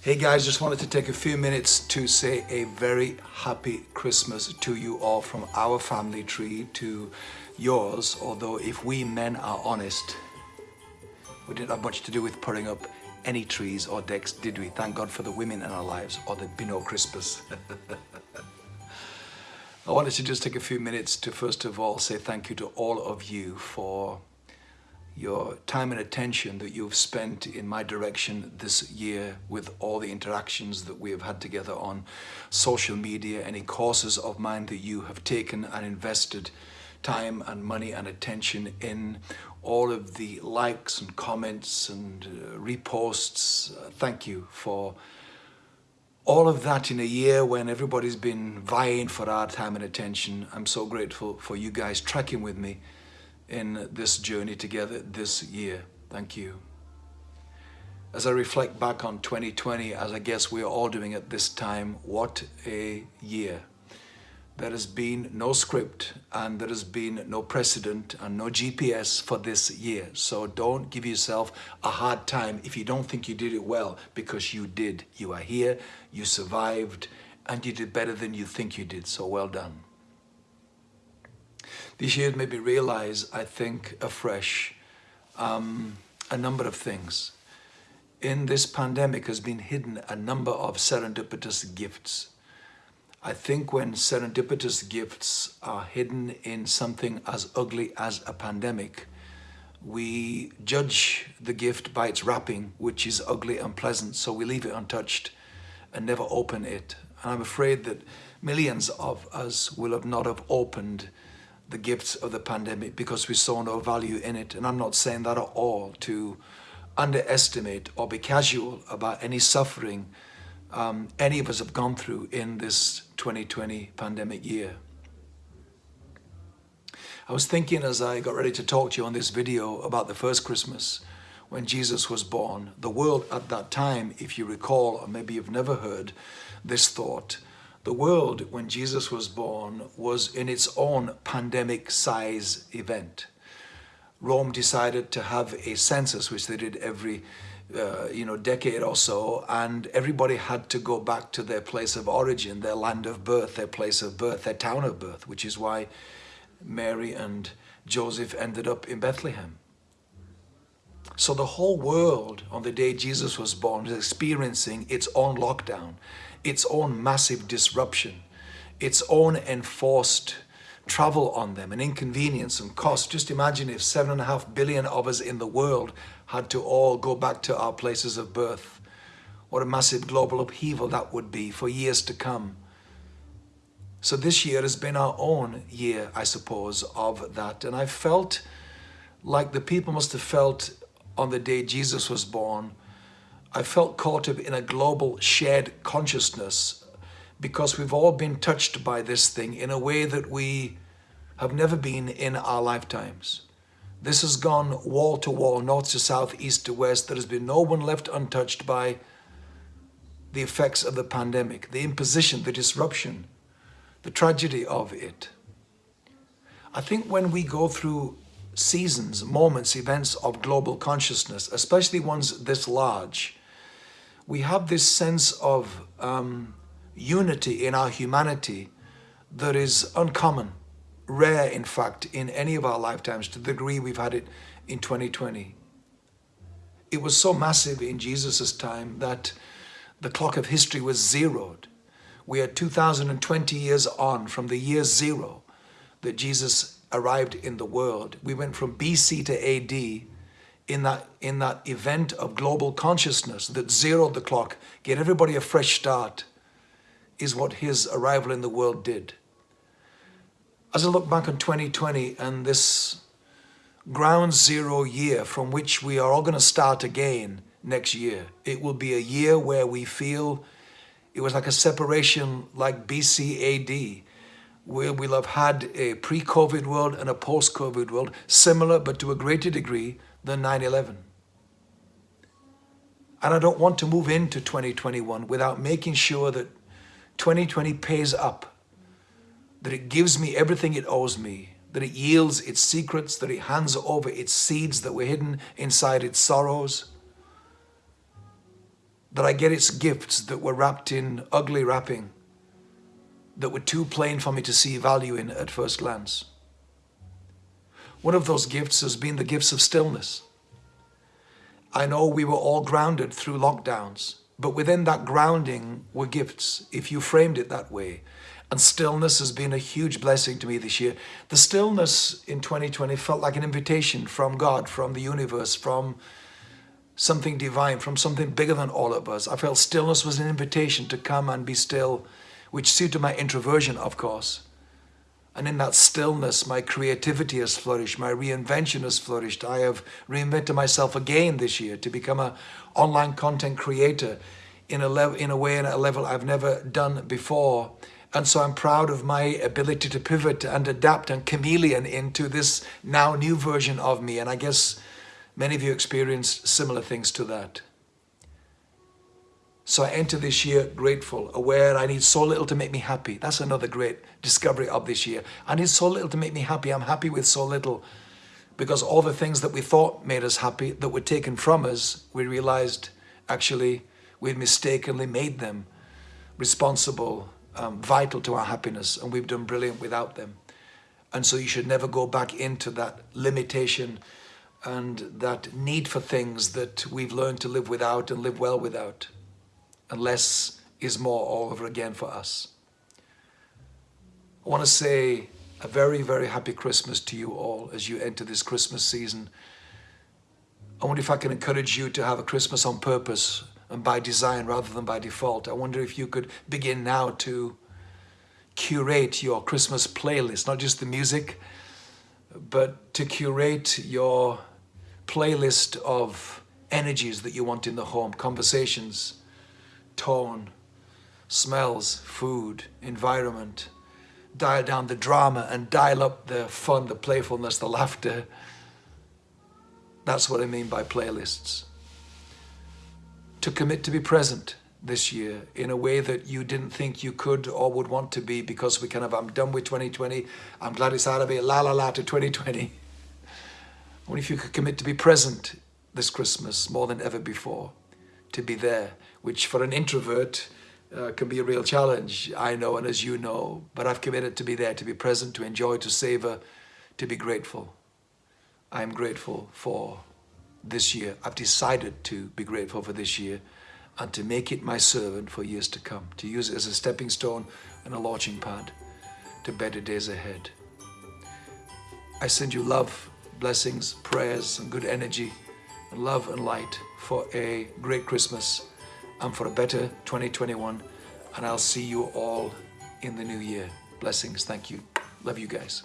Hey guys, just wanted to take a few minutes to say a very happy Christmas to you all from our family tree to yours. Although if we men are honest, we didn't have much to do with putting up any trees or decks, did we? Thank God for the women in our lives or there'd be no Christmas. I wanted to just take a few minutes to first of all say thank you to all of you for your time and attention that you've spent in my direction this year with all the interactions that we have had together on social media, any courses of mine that you have taken and invested time and money and attention in, all of the likes and comments and uh, reposts. Uh, thank you for all of that in a year when everybody's been vying for our time and attention. I'm so grateful for you guys tracking with me in this journey together this year. Thank you. As I reflect back on 2020, as I guess we're all doing at this time, what a year. There has been no script and there has been no precedent and no GPS for this year. So don't give yourself a hard time if you don't think you did it well because you did. You are here, you survived, and you did better than you think you did. So well done. This year made me realize, I think, afresh, um, a number of things. In this pandemic has been hidden a number of serendipitous gifts. I think when serendipitous gifts are hidden in something as ugly as a pandemic, we judge the gift by its wrapping, which is ugly and pleasant, so we leave it untouched and never open it. And I'm afraid that millions of us will have not have opened the gifts of the pandemic because we saw no value in it. And I'm not saying that at all to underestimate or be casual about any suffering um, any of us have gone through in this 2020 pandemic year. I was thinking as I got ready to talk to you on this video about the first Christmas when Jesus was born. The world at that time, if you recall, or maybe you've never heard this thought, the world, when Jesus was born, was in its own pandemic size event. Rome decided to have a census, which they did every uh, you know, decade or so, and everybody had to go back to their place of origin, their land of birth, their place of birth, their town of birth, which is why Mary and Joseph ended up in Bethlehem. So the whole world on the day Jesus was born was experiencing its own lockdown its own massive disruption, its own enforced travel on them and inconvenience and cost. Just imagine if seven and a half billion of us in the world had to all go back to our places of birth. What a massive global upheaval that would be for years to come. So this year has been our own year, I suppose, of that. And I felt like the people must have felt on the day Jesus was born, I felt caught up in a global shared consciousness because we've all been touched by this thing in a way that we have never been in our lifetimes. This has gone wall to wall, north to south, east to west. There has been no one left untouched by the effects of the pandemic, the imposition, the disruption, the tragedy of it. I think when we go through seasons, moments, events of global consciousness, especially ones this large, we have this sense of um, unity in our humanity that is uncommon, rare in fact, in any of our lifetimes to the degree we've had it in 2020. It was so massive in Jesus' time that the clock of history was zeroed. We are 2020 years on from the year zero that Jesus arrived in the world. We went from BC to AD in that, in that event of global consciousness that zeroed the clock, gave everybody a fresh start, is what his arrival in the world did. As I look back on 2020 and this ground zero year from which we are all going to start again next year, it will be a year where we feel it was like a separation like BC AD, where we'll have had a pre-COVID world and a post-COVID world, similar but to a greater degree, than 9-11. And I don't want to move into 2021 without making sure that 2020 pays up, that it gives me everything it owes me, that it yields its secrets, that it hands over its seeds that were hidden inside its sorrows. that I get its gifts that were wrapped in ugly wrapping, that were too plain for me to see value in at first glance. One of those gifts has been the gifts of stillness. I know we were all grounded through lockdowns, but within that grounding were gifts, if you framed it that way. And stillness has been a huge blessing to me this year. The stillness in 2020 felt like an invitation from God, from the universe, from something divine, from something bigger than all of us. I felt stillness was an invitation to come and be still, which suited my introversion, of course. And in that stillness, my creativity has flourished, my reinvention has flourished. I have reinvented myself again this year to become an online content creator in a, in a way and at a level I've never done before. And so I'm proud of my ability to pivot and adapt and chameleon into this now new version of me. And I guess many of you experienced similar things to that. So I enter this year grateful, aware I need so little to make me happy. That's another great discovery of this year. I need so little to make me happy. I'm happy with so little because all the things that we thought made us happy that were taken from us, we realized actually we'd mistakenly made them responsible um, vital to our happiness and we've done brilliant without them. And so you should never go back into that limitation and that need for things that we've learned to live without and live well without. And less is more all over again for us. I want to say a very, very happy Christmas to you all as you enter this Christmas season. I wonder if I can encourage you to have a Christmas on purpose and by design rather than by default. I wonder if you could begin now to curate your Christmas playlist, not just the music, but to curate your playlist of energies that you want in the home, conversations, tone, smells, food, environment. Dial down the drama and dial up the fun, the playfulness, the laughter. That's what I mean by playlists to commit to be present this year in a way that you didn't think you could or would want to be because we kind of, I'm done with 2020. I'm glad it's out of it. La la la to 2020. What if you could commit to be present this Christmas more than ever before, to be there, which for an introvert uh, can be a real challenge, I know, and as you know, but I've committed to be there, to be present, to enjoy, to savor, to be grateful. I'm grateful for this year. I've decided to be grateful for this year and to make it my servant for years to come, to use it as a stepping stone and a launching pad to better days ahead. I send you love, blessings, prayers, and good energy, love and light for a great Christmas and for a better 2021. And I'll see you all in the new year. Blessings. Thank you. Love you guys.